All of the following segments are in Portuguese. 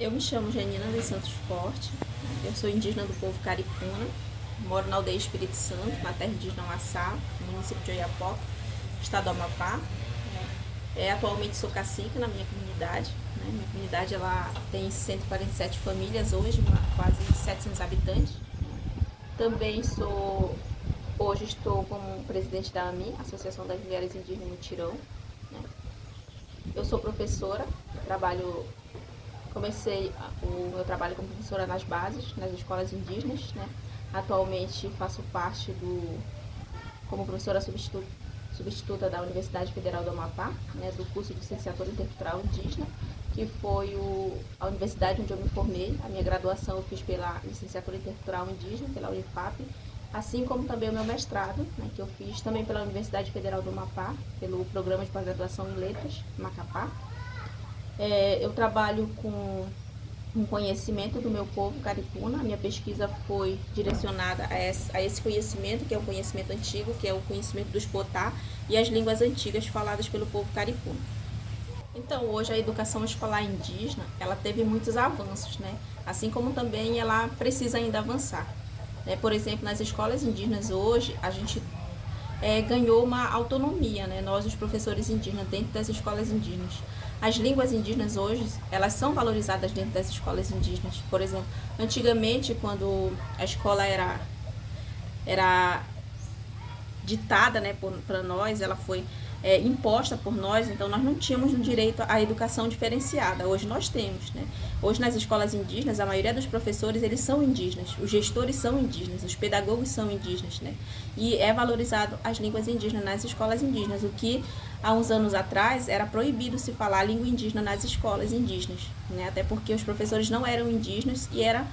Eu me chamo Janina dos Santos Forte, eu sou indígena do povo Caripuna, moro na aldeia Espírito Santo, na terra indígena Massá, no município de Oiapoca, estado do Amapá. É, atualmente sou cacique na minha comunidade. Né? Minha comunidade ela tem 147 famílias hoje, quase 700 habitantes. Também sou, hoje estou como presidente da AMI, Associação das Mulheres Indígenas Mutirão. Né? Eu sou professora, trabalho Comecei o meu trabalho como professora nas bases, nas escolas indígenas, né? Atualmente faço parte do como professora substituta, substituta da Universidade Federal do Amapá, né, do curso de licenciatura intercultural indígena, que foi o, a universidade onde eu me formei. A minha graduação eu fiz pela licenciatura intercultural indígena, pela Unifap, assim como também o meu mestrado, né, que eu fiz também pela Universidade Federal do Amapá, pelo programa de pós-graduação em letras, Macapá. É, eu trabalho com um conhecimento do meu povo caripuna. A minha pesquisa foi direcionada a esse, conhecimento, que é o conhecimento antigo, que é o conhecimento dos potá e as línguas antigas faladas pelo povo caripuna. Então, hoje a educação escolar indígena, ela teve muitos avanços, né? Assim como também ela precisa ainda avançar. Né? Por exemplo, nas escolas indígenas hoje, a gente é, ganhou uma autonomia, né? Nós, os professores indígenas, dentro das escolas indígenas. As línguas indígenas hoje, elas são valorizadas dentro das escolas indígenas. Por exemplo, antigamente, quando a escola era, era ditada né, para nós, ela foi é, imposta por nós, então nós não tínhamos o direito à educação diferenciada. Hoje nós temos, né? Hoje nas escolas indígenas, a maioria dos professores, eles são indígenas, os gestores são indígenas, os pedagogos são indígenas, né? E é valorizado as línguas indígenas nas escolas indígenas, o que há uns anos atrás era proibido se falar língua indígena nas escolas indígenas, né? Até porque os professores não eram indígenas e era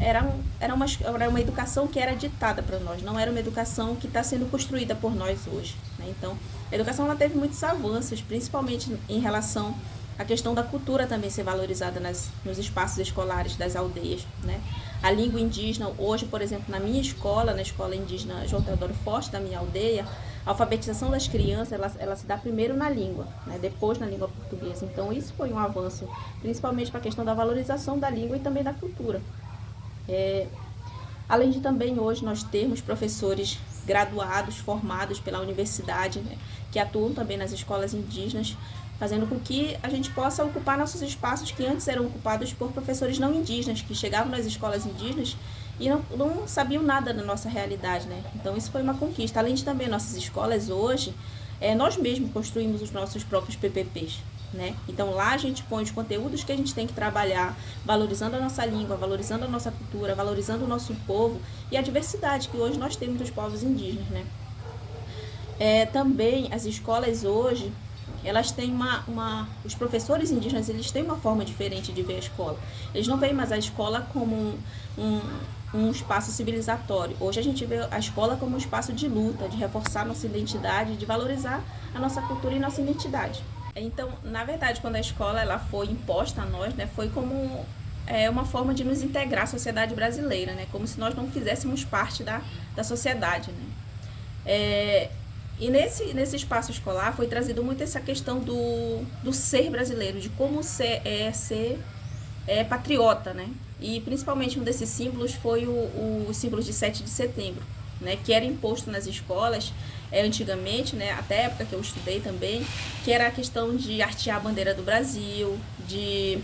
era, era, uma, era uma educação que era ditada para nós, não era uma educação que está sendo construída por nós hoje. Né? Então, a educação ela teve muitos avanços, principalmente em relação à questão da cultura também ser valorizada nas, nos espaços escolares das aldeias. Né? A língua indígena, hoje, por exemplo, na minha escola, na escola indígena João Teodoro Forte, da minha aldeia, a alfabetização das crianças, ela, ela se dá primeiro na língua, né? depois na língua portuguesa. Então, isso foi um avanço, principalmente para a questão da valorização da língua e também da cultura. É, além de também hoje nós termos professores graduados, formados pela universidade, né, que atuam também nas escolas indígenas, fazendo com que a gente possa ocupar nossos espaços que antes eram ocupados por professores não indígenas, que chegavam nas escolas indígenas e não, não sabiam nada da nossa realidade, né? Então isso foi uma conquista. Além de também nossas escolas hoje, é, nós mesmos construímos os nossos próprios PPPs. Né? Então lá a gente põe os conteúdos que a gente tem que trabalhar, valorizando a nossa língua, valorizando a nossa cultura, valorizando o nosso povo e a diversidade que hoje nós temos dos povos indígenas. Né? É, também as escolas hoje, elas têm uma, uma... Os professores indígenas, eles têm uma forma diferente de ver a escola. Eles não veem mais a escola como um, um, um espaço civilizatório. Hoje a gente vê a escola como um espaço de luta, de reforçar nossa identidade, de valorizar a nossa cultura e nossa identidade. Então, na verdade, quando a escola ela foi imposta a nós, né, foi como é, uma forma de nos integrar à sociedade brasileira, né, como se nós não fizéssemos parte da, da sociedade. Né. É, e nesse, nesse espaço escolar foi trazido muito essa questão do, do ser brasileiro, de como ser, é, ser é, patriota, né? E principalmente um desses símbolos foi o, o símbolo de 7 de setembro, né? Que era imposto nas escolas é, antigamente, né, até a época que eu estudei também, que era a questão de artear a bandeira do Brasil, de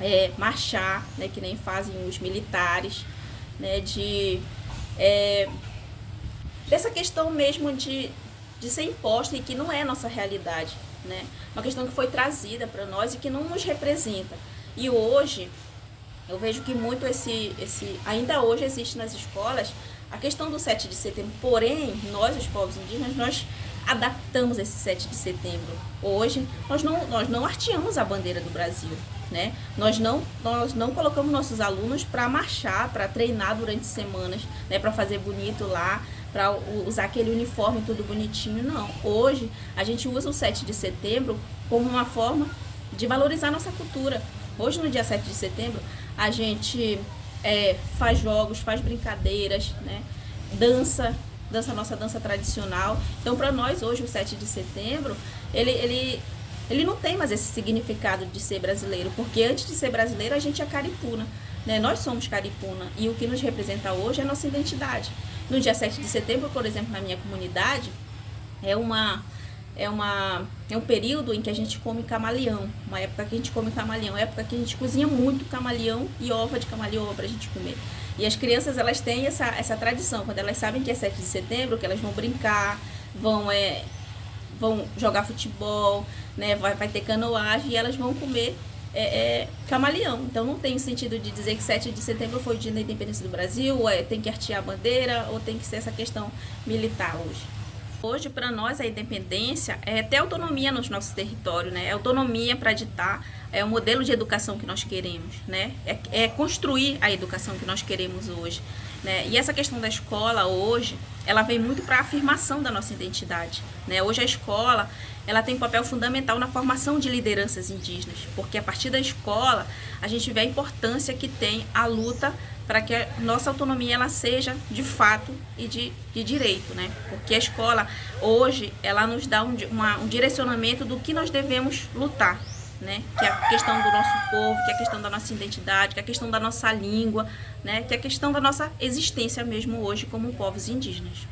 é, marchar, né, que nem fazem os militares, né, de é, dessa questão mesmo de, de ser imposta e que não é nossa realidade, né, uma questão que foi trazida para nós e que não nos representa. E hoje eu vejo que muito esse, esse ainda hoje existe nas escolas a questão do 7 de setembro, porém, nós, os povos indígenas, nós adaptamos esse 7 de setembro. Hoje, nós não, nós não arteamos a bandeira do Brasil, né? Nós não, nós não colocamos nossos alunos para marchar, para treinar durante semanas, né? Para fazer bonito lá, para usar aquele uniforme tudo bonitinho, não. Hoje, a gente usa o 7 de setembro como uma forma de valorizar nossa cultura. Hoje, no dia 7 de setembro, a gente é, faz jogos, faz brincadeiras, né? dança, dança nossa dança tradicional. Então, para nós, hoje, o 7 de setembro, ele, ele ele não tem mais esse significado de ser brasileiro, porque antes de ser brasileiro a gente é caripuna. Né? Nós somos caripuna e o que nos representa hoje é a nossa identidade. No dia 7 de setembro, por exemplo, na minha comunidade, é uma é, uma, é um período em que a gente come camaleão, uma época que a gente come camaleão, época que a gente cozinha muito camaleão e ova de camaleão para a gente comer. E as crianças, elas têm essa, essa tradição, quando elas sabem que é 7 de setembro, que elas vão brincar, vão, é, vão jogar futebol, né, vai, vai ter canoagem e elas vão comer é, é, camaleão. Então não tem sentido de dizer que 7 de setembro foi o dia da independência do Brasil, é, tem que artear a bandeira, ou tem que ser essa questão militar hoje. Hoje, para nós, a independência é ter autonomia nos nossos territórios, né? É autonomia para ditar é o modelo de educação que nós queremos, né? É, é, construir a educação que nós queremos hoje, né? E essa questão da escola hoje, ela vem muito para a afirmação da nossa identidade, né? Hoje a escola, ela tem um papel fundamental na formação de lideranças indígenas, porque a partir da escola a gente vê a importância que tem a luta para que a nossa autonomia ela seja de fato e de, de direito, né? Porque a escola hoje ela nos dá um, uma, um direcionamento do que nós devemos lutar, né? Que é a questão do nosso povo, que é a questão da nossa identidade, que é a questão da nossa língua, né? Que é a questão da nossa existência mesmo hoje como povos indígenas.